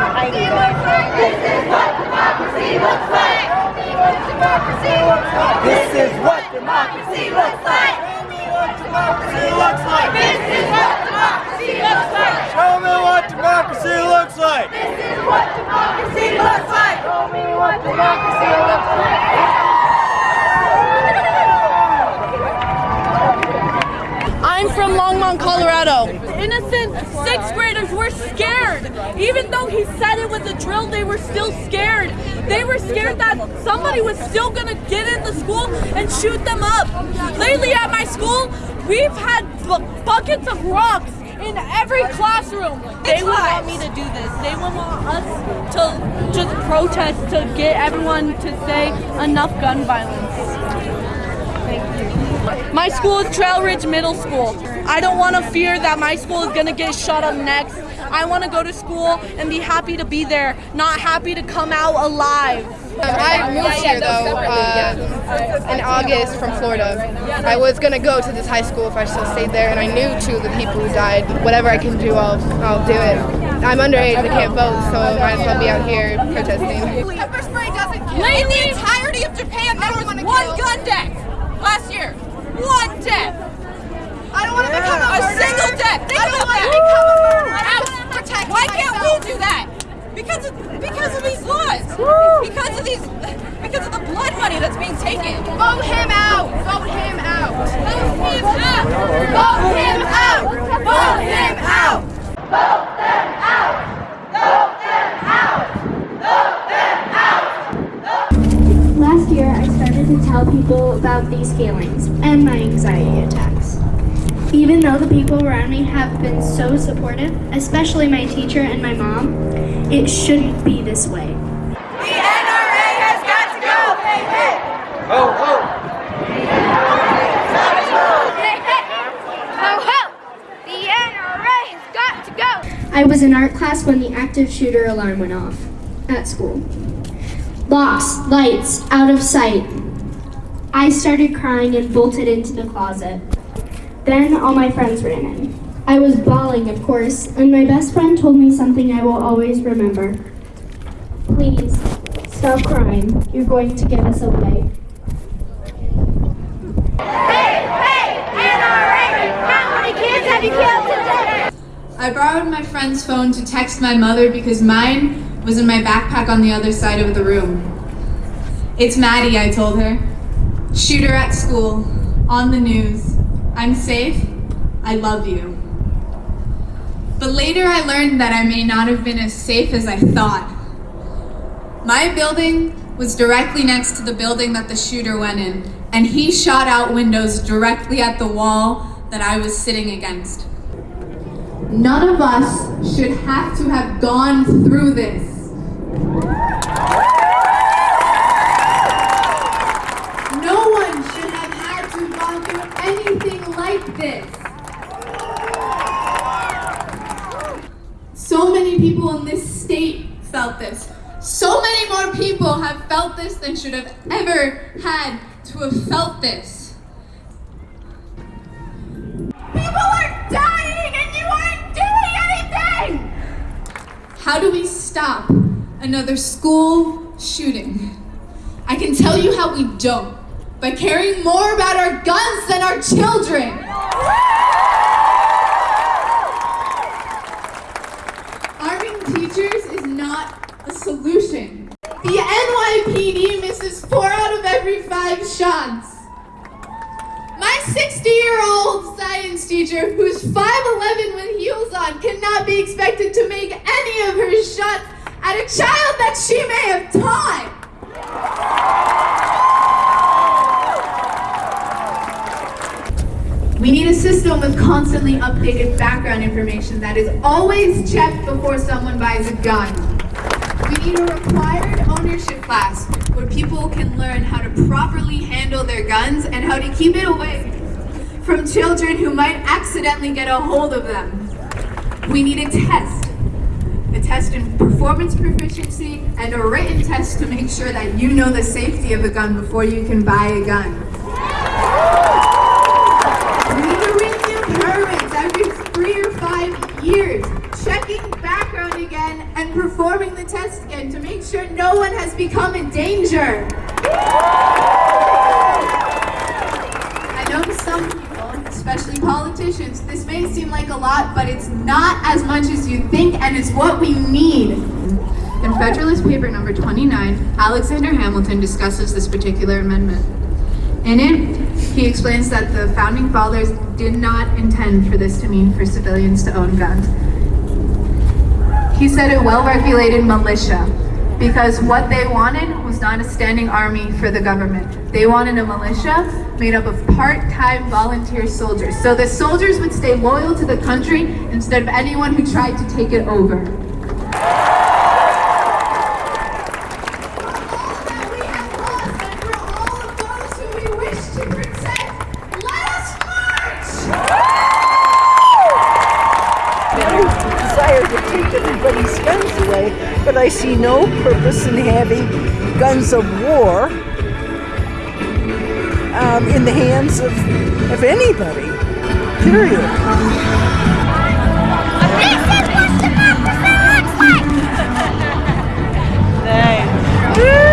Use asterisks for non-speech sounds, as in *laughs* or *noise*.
I'm close. This is what democracy looks like. This is what democracy looks like. democracy looks like. This is what democracy looks like. Show me what democracy looks like. This is what democracy looks like. Show me what democracy looks like. I'm from Longmont, Colorado. Innocent sixth graders were scared. Even though he said it was a drill, they were still scared. They were scared that somebody was still gonna get in the school and shoot them up. Lately at my school, we've had bu buckets of rocks in every classroom. They would want me to do this. They would want us to just protest to get everyone to say enough gun violence. Thank you. My school is Trail Ridge Middle School. I don't want to fear that my school is going to get shot up next. I want to go to school and be happy to be there, not happy to come out alive. I moved here though uh, in August from Florida. I was gonna go to this high school if I still stayed there, and I knew two of the people who died. Whatever I can do, I'll I'll do it. I'm underage, I can't vote, so I might as well be out here protesting. Pepper spray doesn't kill. In the entirety of Japan, there was one gun death last year. One death. I don't want to become a, a single death. Think I don't want to become a murderer. Out. Protect Why can't we do that? Because of, because of these laws. Because of these. Because of the blood money that's being taken. Vote him out. Vote him out. Vote him out. Vote him out. Vote him out. Vote them out. Vote them out. Vote them out. Last year, I started to tell people about these feelings and my anxiety attacks. Even though the people around me have been so supportive, especially my teacher and my mom, it shouldn't be this way. The NRA has got to go. Hey, hey. Ho, ho. Ho ho! The NRA has got to go! I was in art class when the active shooter alarm went off at school. Locks, lights, out of sight. I started crying and bolted into the closet. Then all my friends ran in. I was bawling, of course, and my best friend told me something I will always remember. Please, stop crying. You're going to give us away. Hey, hey, NRA. How many kids have you killed today? I borrowed my friend's phone to text my mother because mine was in my backpack on the other side of the room. It's Maddie, I told her. Shooter at school, on the news. I'm safe. I love you. But later I learned that I may not have been as safe as I thought. My building was directly next to the building that the shooter went in, and he shot out windows directly at the wall that I was sitting against. None of us should have to have gone through this. This. So many people in this state felt this. So many more people have felt this than should have ever had to have felt this. People are dying and you aren't doing anything. How do we stop another school shooting? I can tell you how we don't by caring more about our guns than our children. 105 shots. My 60-year-old science teacher, who's 5'11 with heels on, cannot be expected to make any of her shots at a child that she may have taught. We need a system with constantly updated background information that is always checked before someone buys a gun. We need a required ownership class where people can learn how to properly handle their guns and how to keep it away from children who might accidentally get a hold of them. We need a test a test in performance proficiency, and a written test to make sure that you know the safety of a gun before you can buy a gun. We need to renew permits every three or five years, checking background again and performing the test again to make sure no one has become a danger. I know some people, especially politicians, this may seem like a lot, but it's not as much as you think and it's what we need. In Federalist Paper number 29, Alexander Hamilton discusses this particular amendment. In it, he explains that the founding fathers did not intend for this to mean for civilians to own guns. He said a well-regulated militia because what they wanted was not a standing army for the government. They wanted a militia made up of part-time volunteer soldiers. So the soldiers would stay loyal to the country instead of anyone who tried to take it over. but I see no purpose in having guns of war um, in the hands of, of anybody, period. *laughs*